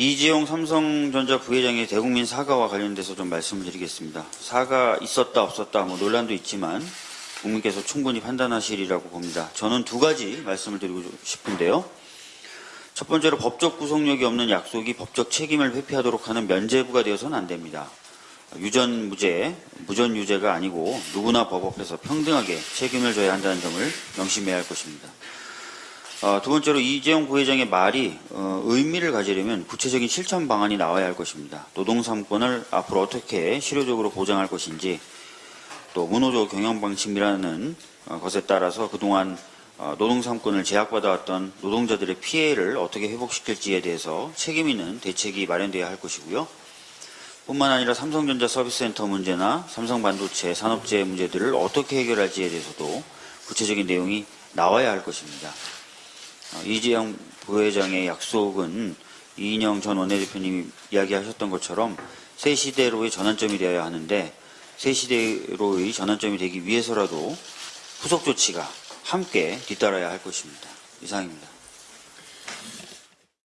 이재용 삼성전자 부회장의 대국민 사과와 관련돼서 좀 말씀을 드리겠습니다. 사과 있었다 없었다 뭐 논란도 있지만 국민께서 충분히 판단하시리라고 봅니다. 저는 두 가지 말씀을 드리고 싶은데요. 첫 번째로 법적 구속력이 없는 약속이 법적 책임을 회피하도록 하는 면죄부가 되어서는 안 됩니다. 유전 무죄, 무전 유죄가 아니고 누구나 법 앞에서 평등하게 책임을 져야 한다는 점을 명심해야 할 것입니다. 어, 두 번째로 이재용 부회장의 말이 어, 의미를 가지려면 구체적인 실천 방안이 나와야 할 것입니다. 노동 3권을 앞으로 어떻게 실효적으로 보장할 것인지 또 문호조 경영 방침이라는 어, 것에 따라서 그동안 어, 노동 3권을 제약받아왔던 노동자들의 피해를 어떻게 회복시킬지에 대해서 책임 있는 대책이 마련되어야 할 것이고요. 뿐만 아니라 삼성전자 서비스센터 문제나 삼성반도체 산업재해 문제들을 어떻게 해결할지에 대해서도 구체적인 내용이 나와야 할 것입니다. 어, 이재용 부회장의 약속은 이인영 전 원내대표님이 이야기하셨던 것처럼 새 시대로의 전환점이 되어야 하는데 새 시대로의 전환점이 되기 위해서라도 후속 조치가 함께 뒤따라야 할 것입니다. 이상입니다.